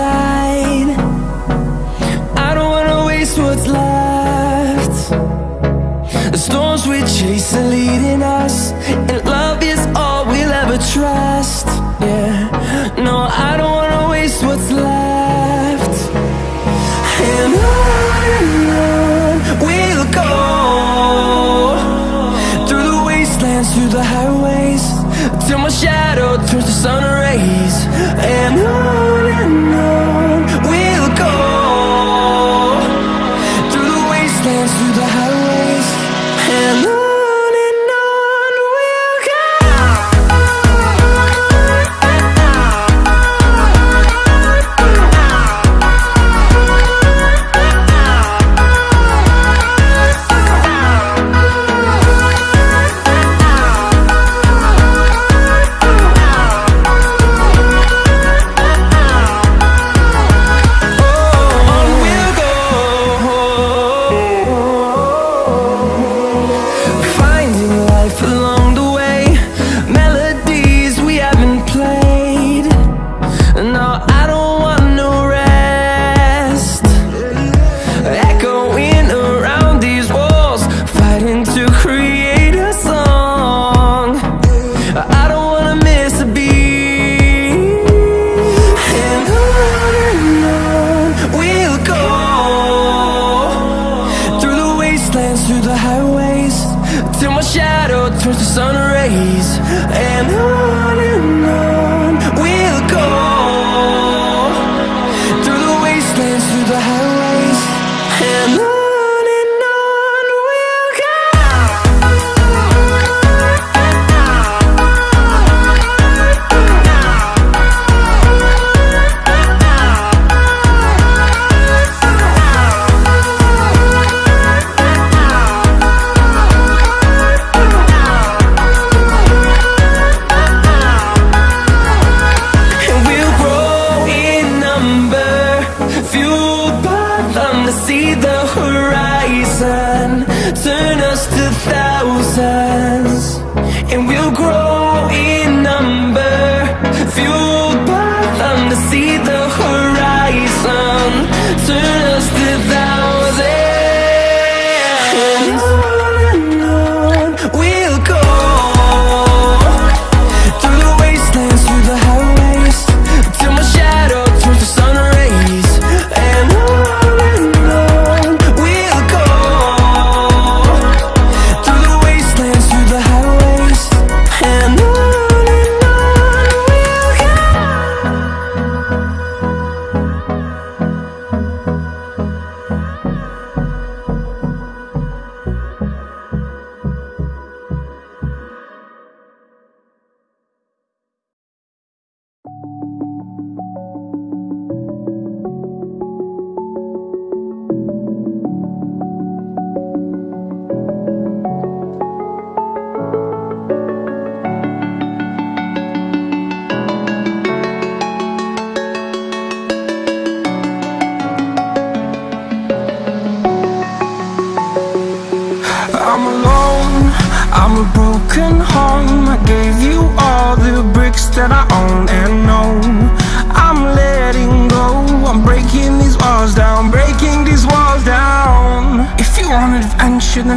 I don't wanna waste what's left. The storms we chase are leading us And love is all we'll ever trust. Yeah, no, I don't wanna waste what's left. And on and on we'll go Through the wastelands, through the highways Till my shadow turns to sun rays. And on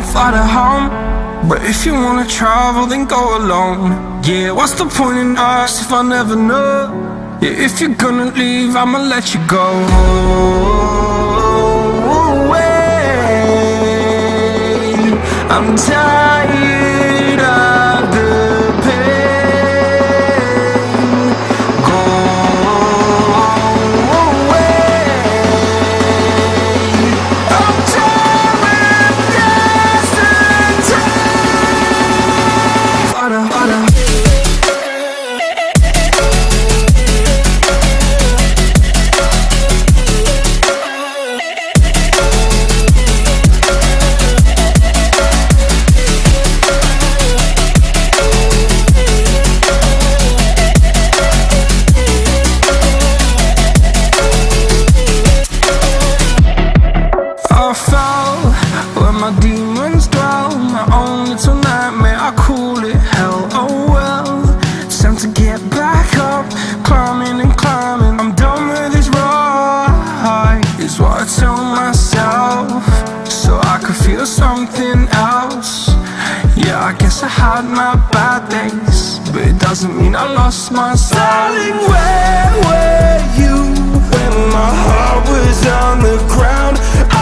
Find fly to home. But if you wanna travel, then go alone. Yeah, what's the point in us if I never know? Yeah, if you're gonna leave, I'ma let you go. Away. I'm tired. I Where my demons dwell. My own little nightmare I call it hell? Oh well It's time to get back up. Climbing and climbing I'm done with this ride. Is what I tell myself So I could feel something else. Yeah, I guess I had my bad days But it doesn't mean I lost my Darling, where were you? When my heart was on the ground? I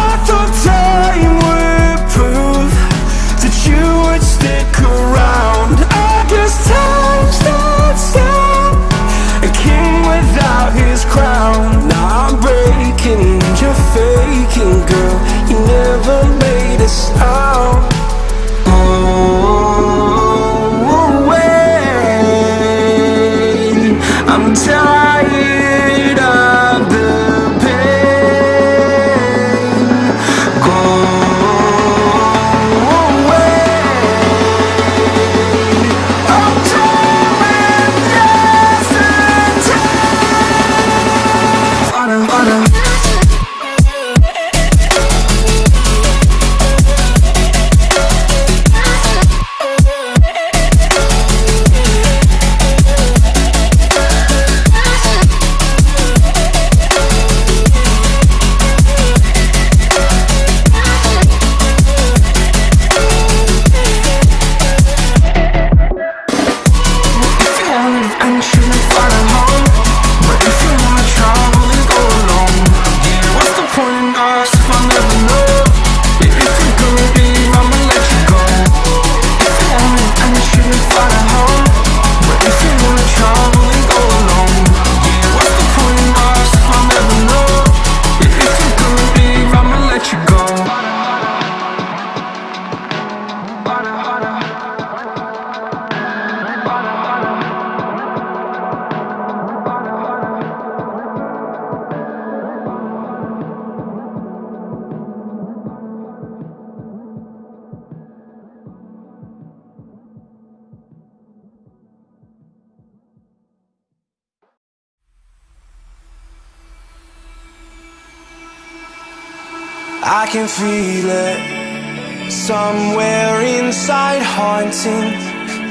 I can feel it somewhere inside, haunting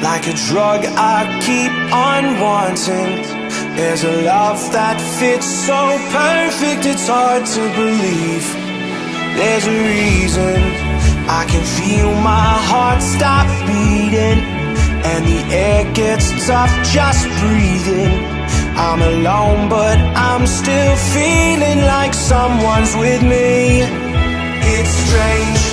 like a drug. I keep on wanting. There's a love that fits so perfect, it's hard to believe. There's a reason I can feel my heart stop beating, and the air gets tough just breathing. I'm alone, but I'm still feeling like someone's with me. It's strange,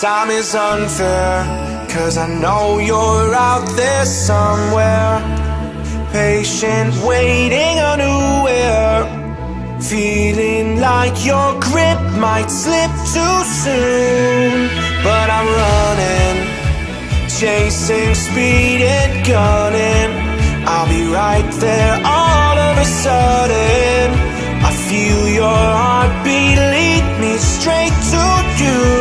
Time is unfair, cause I know you're out there somewhere. Patient, waiting unaware. Feeling like your grip might slip too soon. But I'm running, chasing speed and gunning. I'll be right there all of a sudden. I feel your heartbeat lead me straight to you.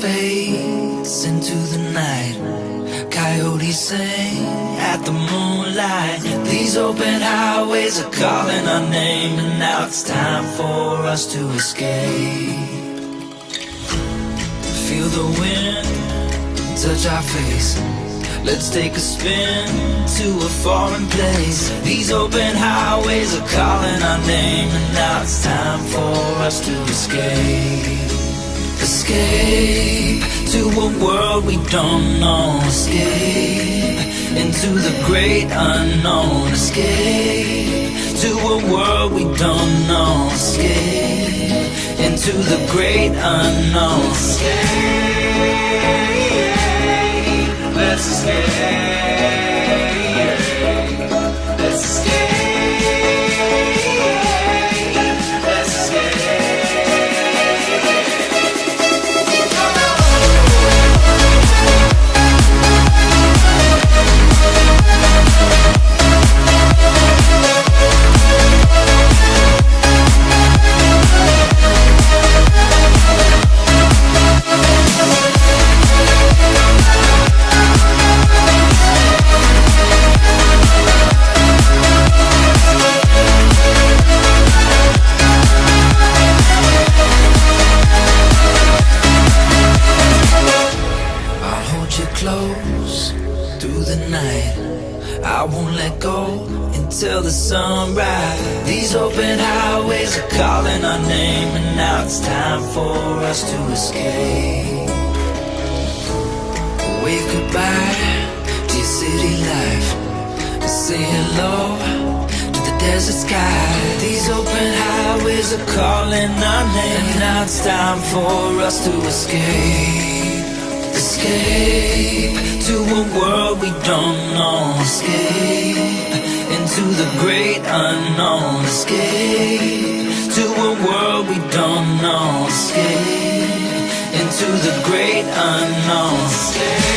Fades into the night. Coyotes sing at the moonlight. These open highways are calling our name, and now it's time for us to escape. Feel the wind touch our face. Let's take a spin to a foreign place. These open highways are calling our name, and now it's time for us to escape. Escape to a world we don't know. Escape into the great unknown. Escape to a world we don't know. Escape into the great unknown. Escape. Let's escape. Let's escape. Calling our name, and now it's time for us to escape. Wave goodbye to your city life. Say hello to the desert sky. These open highways are calling our name, and now it's time for us to escape. Escape to a world we don't know. Escape into the great unknown. Escape to a world we don't know. Escape into the great unknown.